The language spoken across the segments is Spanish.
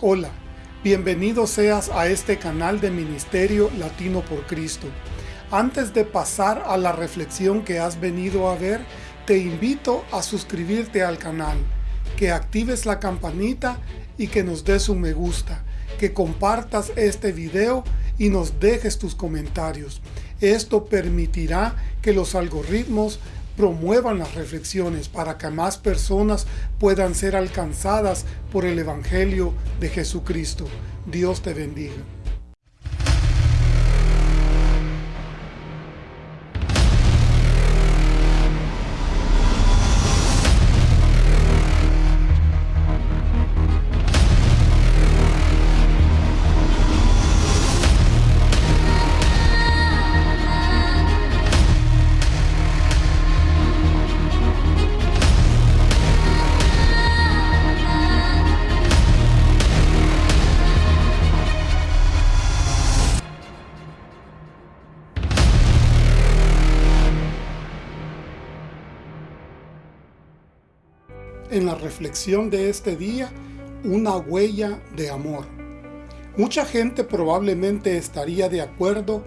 Hola, bienvenido seas a este canal de Ministerio Latino por Cristo. Antes de pasar a la reflexión que has venido a ver, te invito a suscribirte al canal, que actives la campanita y que nos des un me gusta, que compartas este video y nos dejes tus comentarios. Esto permitirá que los algoritmos promuevan las reflexiones para que más personas puedan ser alcanzadas por el Evangelio de Jesucristo. Dios te bendiga. En la reflexión de este día una huella de amor. Mucha gente probablemente estaría de acuerdo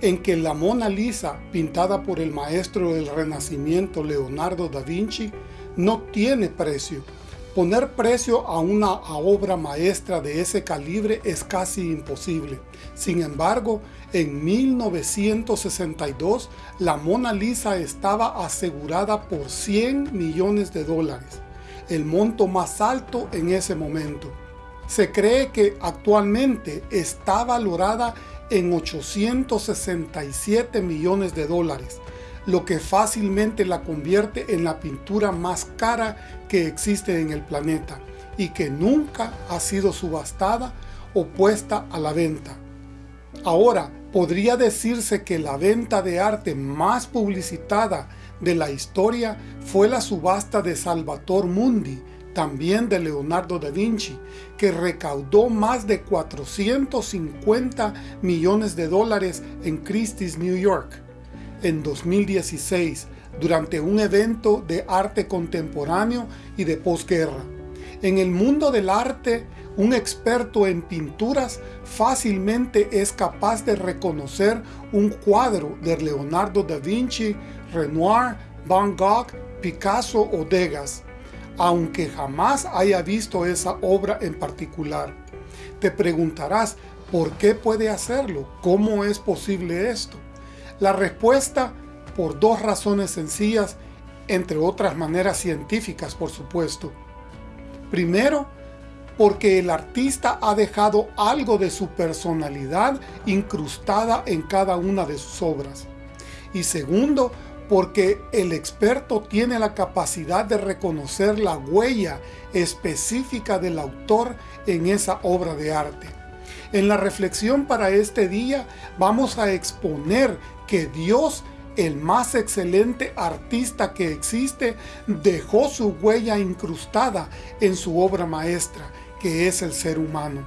en que la Mona Lisa, pintada por el maestro del Renacimiento Leonardo da Vinci, no tiene precio. Poner precio a una obra maestra de ese calibre es casi imposible. Sin embargo, en 1962, la Mona Lisa estaba asegurada por 100 millones de dólares el monto más alto en ese momento. Se cree que actualmente está valorada en 867 millones de dólares, lo que fácilmente la convierte en la pintura más cara que existe en el planeta y que nunca ha sido subastada o puesta a la venta. Ahora, podría decirse que la venta de arte más publicitada de la historia fue la subasta de Salvator Mundi, también de Leonardo da Vinci, que recaudó más de 450 millones de dólares en Christie's, New York. En 2016, durante un evento de arte contemporáneo y de posguerra. En el mundo del arte, un experto en pinturas fácilmente es capaz de reconocer un cuadro de Leonardo da Vinci, Renoir, Van Gogh, Picasso o Degas, aunque jamás haya visto esa obra en particular. Te preguntarás, ¿por qué puede hacerlo? ¿Cómo es posible esto? La respuesta, por dos razones sencillas, entre otras maneras científicas, por supuesto. Primero, porque el artista ha dejado algo de su personalidad incrustada en cada una de sus obras. Y segundo, porque el experto tiene la capacidad de reconocer la huella específica del autor en esa obra de arte. En la reflexión para este día vamos a exponer que Dios el más excelente artista que existe, dejó su huella incrustada en su obra maestra, que es el ser humano.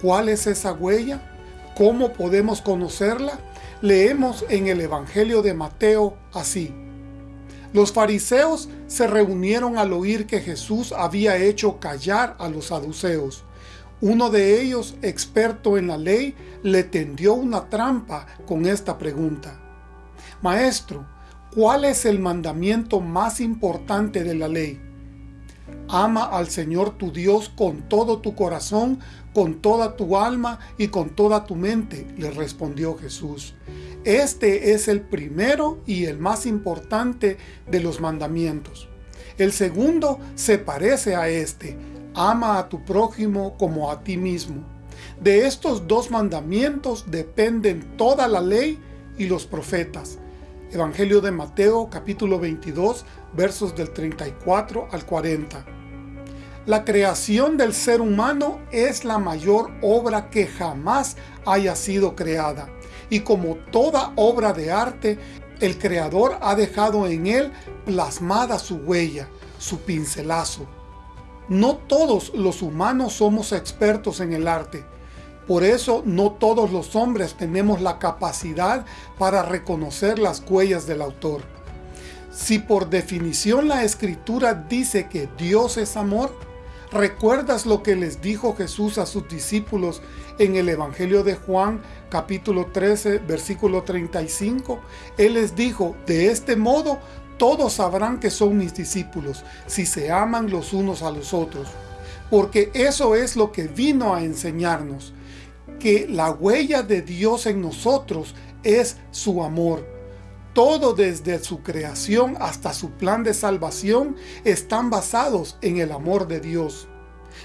¿Cuál es esa huella? ¿Cómo podemos conocerla? Leemos en el Evangelio de Mateo así. Los fariseos se reunieron al oír que Jesús había hecho callar a los saduceos. Uno de ellos, experto en la ley, le tendió una trampa con esta pregunta. Maestro, ¿cuál es el mandamiento más importante de la ley? Ama al Señor tu Dios con todo tu corazón, con toda tu alma y con toda tu mente, le respondió Jesús. Este es el primero y el más importante de los mandamientos. El segundo se parece a este, ama a tu prójimo como a ti mismo. De estos dos mandamientos dependen toda la ley y los profetas. Evangelio de Mateo capítulo 22 versos del 34 al 40. La creación del ser humano es la mayor obra que jamás haya sido creada. Y como toda obra de arte, el Creador ha dejado en él plasmada su huella, su pincelazo. No todos los humanos somos expertos en el arte, por eso no todos los hombres tenemos la capacidad para reconocer las huellas del autor. Si por definición la escritura dice que Dios es amor, ¿Recuerdas lo que les dijo Jesús a sus discípulos en el Evangelio de Juan, capítulo 13, versículo 35? Él les dijo, de este modo todos sabrán que son mis discípulos, si se aman los unos a los otros. Porque eso es lo que vino a enseñarnos, que la huella de Dios en nosotros es su amor. Todo desde su creación hasta su plan de salvación están basados en el amor de Dios.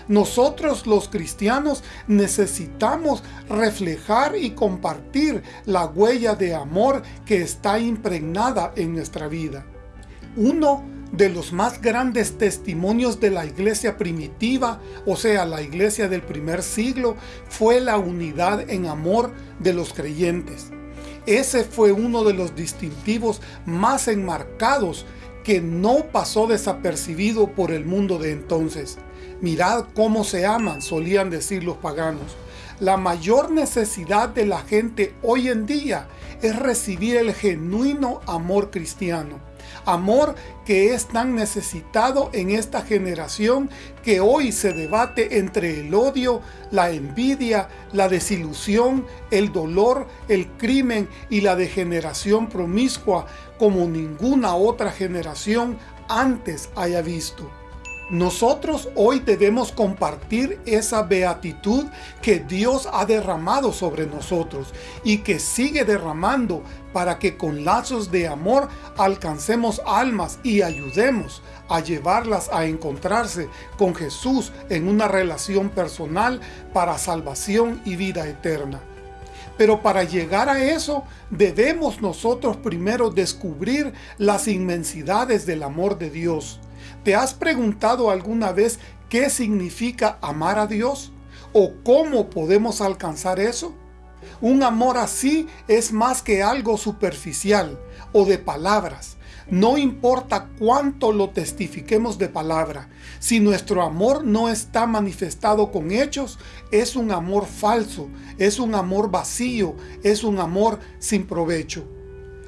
Nosotros los cristianos necesitamos reflejar y compartir la huella de amor que está impregnada en nuestra vida. Uno de los más grandes testimonios de la iglesia primitiva, o sea, la iglesia del primer siglo, fue la unidad en amor de los creyentes. Ese fue uno de los distintivos más enmarcados que no pasó desapercibido por el mundo de entonces. Mirad cómo se aman, solían decir los paganos. La mayor necesidad de la gente hoy en día es recibir el genuino amor cristiano amor que es tan necesitado en esta generación que hoy se debate entre el odio, la envidia, la desilusión, el dolor, el crimen y la degeneración promiscua como ninguna otra generación antes haya visto. Nosotros hoy debemos compartir esa beatitud que Dios ha derramado sobre nosotros y que sigue derramando para que con lazos de amor alcancemos almas y ayudemos a llevarlas a encontrarse con Jesús en una relación personal para salvación y vida eterna. Pero para llegar a eso, debemos nosotros primero descubrir las inmensidades del amor de Dios. ¿Te has preguntado alguna vez qué significa amar a Dios? ¿O cómo podemos alcanzar eso? Un amor así es más que algo superficial o de palabras. No importa cuánto lo testifiquemos de palabra, si nuestro amor no está manifestado con hechos, es un amor falso, es un amor vacío, es un amor sin provecho.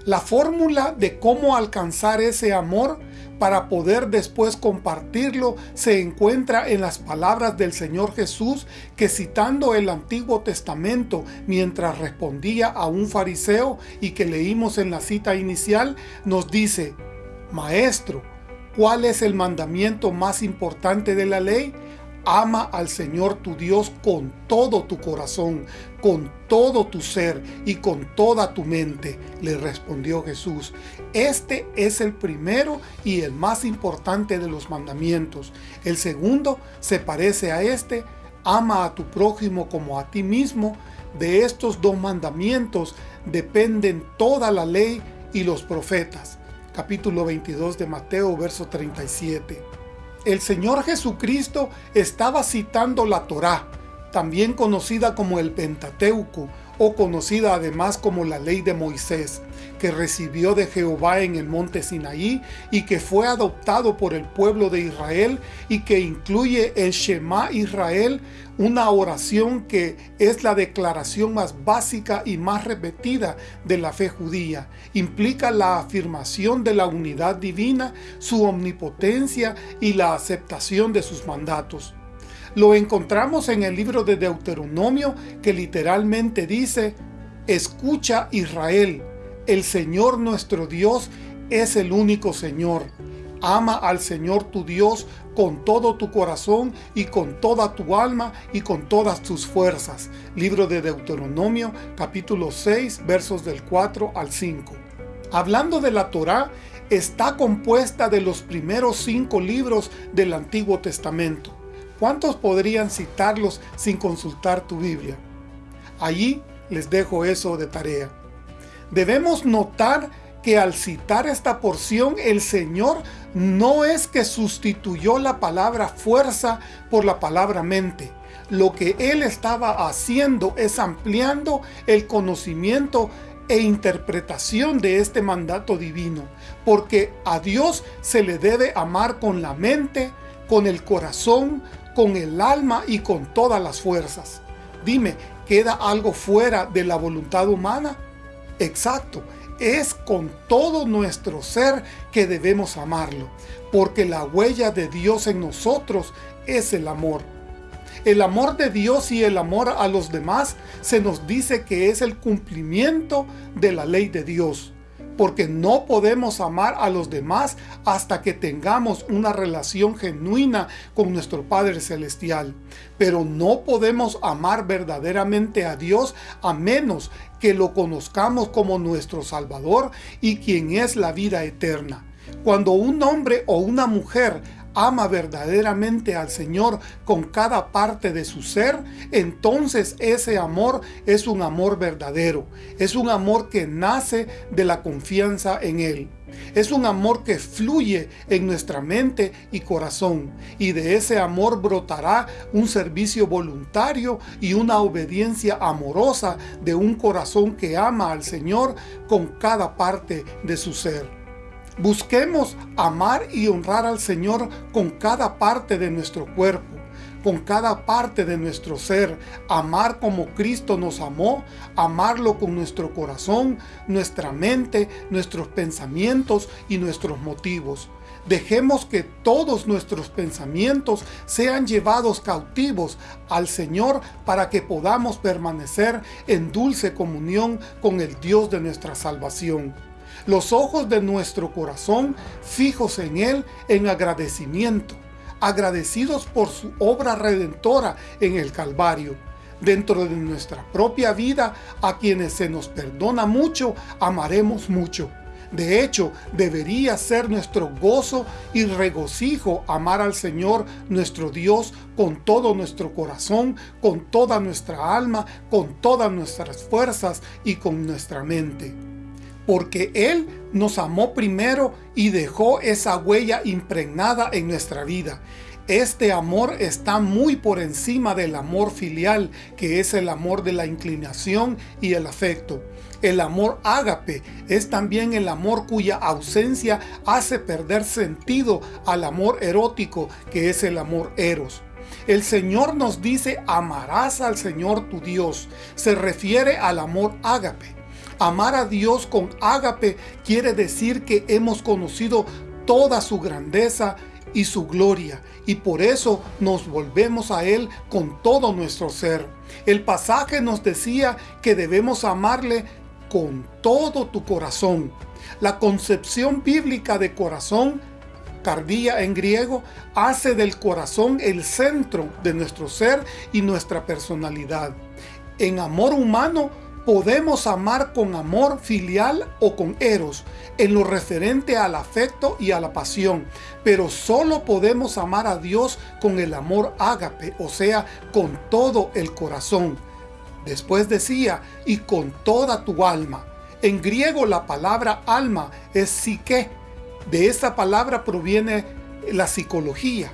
La fórmula de cómo alcanzar ese amor para poder después compartirlo se encuentra en las palabras del Señor Jesús que citando el Antiguo Testamento mientras respondía a un fariseo y que leímos en la cita inicial nos dice Maestro, ¿cuál es el mandamiento más importante de la ley? Ama al Señor tu Dios con todo tu corazón, con todo tu ser y con toda tu mente, le respondió Jesús. Este es el primero y el más importante de los mandamientos. El segundo se parece a este, ama a tu prójimo como a ti mismo. De estos dos mandamientos dependen toda la ley y los profetas. Capítulo 22 de Mateo, verso 37 el Señor Jesucristo estaba citando la Torá, también conocida como el Pentateuco, o conocida además como la ley de Moisés, que recibió de Jehová en el monte Sinaí y que fue adoptado por el pueblo de Israel y que incluye el Shema Israel, una oración que es la declaración más básica y más repetida de la fe judía. Implica la afirmación de la unidad divina, su omnipotencia y la aceptación de sus mandatos. Lo encontramos en el libro de Deuteronomio que literalmente dice, Escucha Israel, el Señor nuestro Dios es el único Señor. Ama al Señor tu Dios con todo tu corazón y con toda tu alma y con todas tus fuerzas. Libro de Deuteronomio capítulo 6 versos del 4 al 5. Hablando de la Torá, está compuesta de los primeros cinco libros del Antiguo Testamento. ¿Cuántos podrían citarlos sin consultar tu Biblia? Allí les dejo eso de tarea. Debemos notar que al citar esta porción el Señor no es que sustituyó la palabra fuerza por la palabra mente. Lo que Él estaba haciendo es ampliando el conocimiento e interpretación de este mandato divino, porque a Dios se le debe amar con la mente, con el corazón, con el alma y con todas las fuerzas. Dime, ¿queda algo fuera de la voluntad humana? Exacto, es con todo nuestro ser que debemos amarlo, porque la huella de Dios en nosotros es el amor. El amor de Dios y el amor a los demás se nos dice que es el cumplimiento de la ley de Dios porque no podemos amar a los demás hasta que tengamos una relación genuina con nuestro Padre Celestial. Pero no podemos amar verdaderamente a Dios a menos que lo conozcamos como nuestro Salvador y quien es la vida eterna. Cuando un hombre o una mujer ama verdaderamente al Señor con cada parte de su ser, entonces ese amor es un amor verdadero. Es un amor que nace de la confianza en Él. Es un amor que fluye en nuestra mente y corazón, y de ese amor brotará un servicio voluntario y una obediencia amorosa de un corazón que ama al Señor con cada parte de su ser. Busquemos amar y honrar al Señor con cada parte de nuestro cuerpo, con cada parte de nuestro ser, amar como Cristo nos amó, amarlo con nuestro corazón, nuestra mente, nuestros pensamientos y nuestros motivos. Dejemos que todos nuestros pensamientos sean llevados cautivos al Señor para que podamos permanecer en dulce comunión con el Dios de nuestra salvación los ojos de nuestro corazón fijos en Él en agradecimiento, agradecidos por su obra redentora en el Calvario. Dentro de nuestra propia vida, a quienes se nos perdona mucho, amaremos mucho. De hecho, debería ser nuestro gozo y regocijo amar al Señor nuestro Dios con todo nuestro corazón, con toda nuestra alma, con todas nuestras fuerzas y con nuestra mente porque Él nos amó primero y dejó esa huella impregnada en nuestra vida. Este amor está muy por encima del amor filial, que es el amor de la inclinación y el afecto. El amor ágape es también el amor cuya ausencia hace perder sentido al amor erótico, que es el amor eros. El Señor nos dice, amarás al Señor tu Dios. Se refiere al amor ágape. Amar a Dios con ágape quiere decir que hemos conocido toda su grandeza y su gloria, y por eso nos volvemos a Él con todo nuestro ser. El pasaje nos decía que debemos amarle con todo tu corazón. La concepción bíblica de corazón, cardía en griego, hace del corazón el centro de nuestro ser y nuestra personalidad. En amor humano, Podemos amar con amor filial o con eros, en lo referente al afecto y a la pasión, pero solo podemos amar a Dios con el amor ágape, o sea, con todo el corazón. Después decía, y con toda tu alma. En griego la palabra alma es psique. De esa palabra proviene la psicología.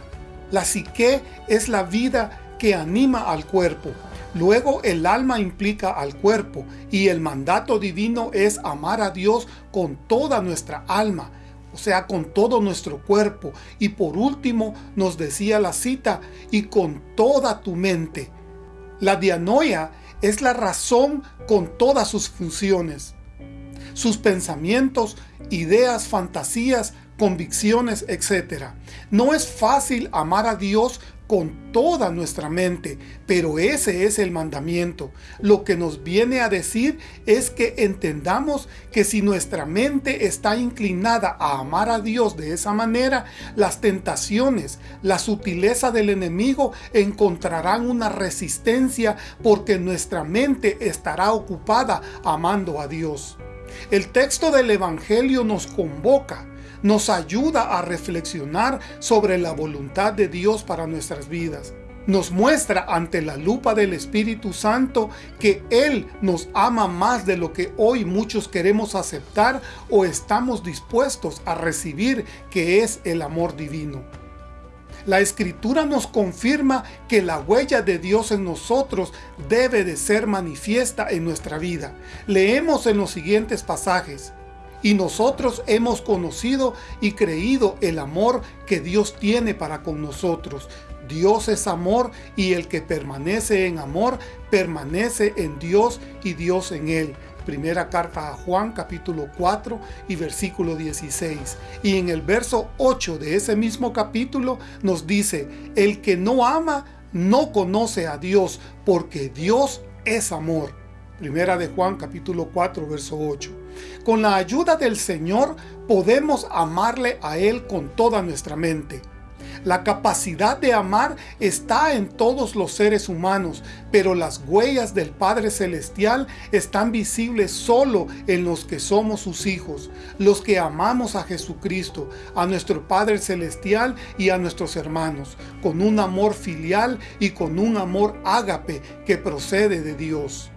La psique es la vida que anima al cuerpo. Luego el alma implica al cuerpo y el mandato divino es amar a Dios con toda nuestra alma, o sea, con todo nuestro cuerpo. Y por último nos decía la cita, y con toda tu mente. La dianoia es la razón con todas sus funciones, sus pensamientos, ideas, fantasías, convicciones, etc. No es fácil amar a Dios con toda nuestra mente, pero ese es el mandamiento. Lo que nos viene a decir es que entendamos que si nuestra mente está inclinada a amar a Dios de esa manera, las tentaciones, la sutileza del enemigo encontrarán una resistencia porque nuestra mente estará ocupada amando a Dios. El texto del Evangelio nos convoca nos ayuda a reflexionar sobre la voluntad de Dios para nuestras vidas. Nos muestra ante la lupa del Espíritu Santo que Él nos ama más de lo que hoy muchos queremos aceptar o estamos dispuestos a recibir que es el amor divino. La Escritura nos confirma que la huella de Dios en nosotros debe de ser manifiesta en nuestra vida. Leemos en los siguientes pasajes y nosotros hemos conocido y creído el amor que Dios tiene para con nosotros. Dios es amor y el que permanece en amor, permanece en Dios y Dios en él. Primera carta a Juan capítulo 4 y versículo 16. Y en el verso 8 de ese mismo capítulo nos dice, el que no ama no conoce a Dios porque Dios es amor. Primera de Juan capítulo 4 verso 8. Con la ayuda del Señor podemos amarle a Él con toda nuestra mente. La capacidad de amar está en todos los seres humanos, pero las huellas del Padre Celestial están visibles solo en los que somos sus hijos, los que amamos a Jesucristo, a nuestro Padre Celestial y a nuestros hermanos, con un amor filial y con un amor ágape que procede de Dios.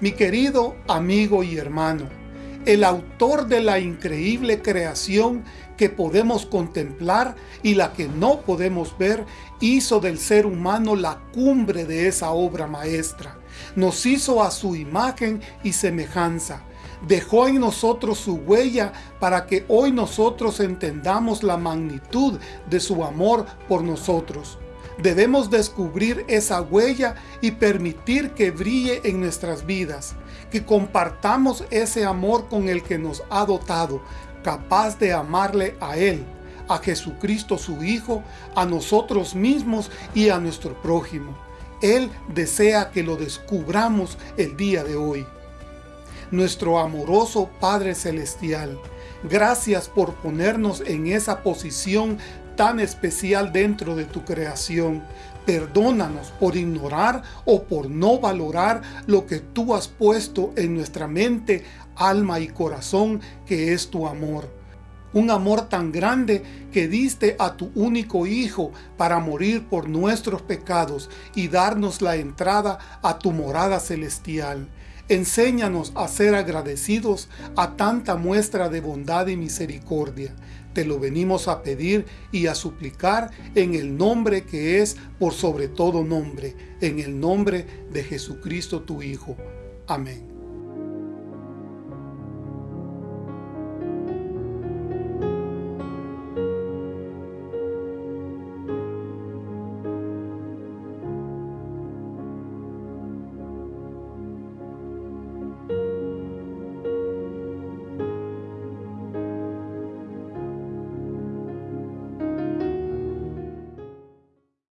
Mi querido amigo y hermano, el autor de la increíble creación que podemos contemplar y la que no podemos ver, hizo del ser humano la cumbre de esa obra maestra. Nos hizo a su imagen y semejanza. Dejó en nosotros su huella para que hoy nosotros entendamos la magnitud de su amor por nosotros. Debemos descubrir esa huella y permitir que brille en nuestras vidas, que compartamos ese amor con el que nos ha dotado, capaz de amarle a Él, a Jesucristo su Hijo, a nosotros mismos y a nuestro prójimo. Él desea que lo descubramos el día de hoy. Nuestro amoroso Padre Celestial, gracias por ponernos en esa posición tan especial dentro de tu creación. Perdónanos por ignorar o por no valorar lo que tú has puesto en nuestra mente, alma y corazón, que es tu amor. Un amor tan grande que diste a tu único Hijo para morir por nuestros pecados y darnos la entrada a tu morada celestial. Enséñanos a ser agradecidos a tanta muestra de bondad y misericordia. Te lo venimos a pedir y a suplicar en el nombre que es por sobre todo nombre, en el nombre de Jesucristo tu Hijo. Amén.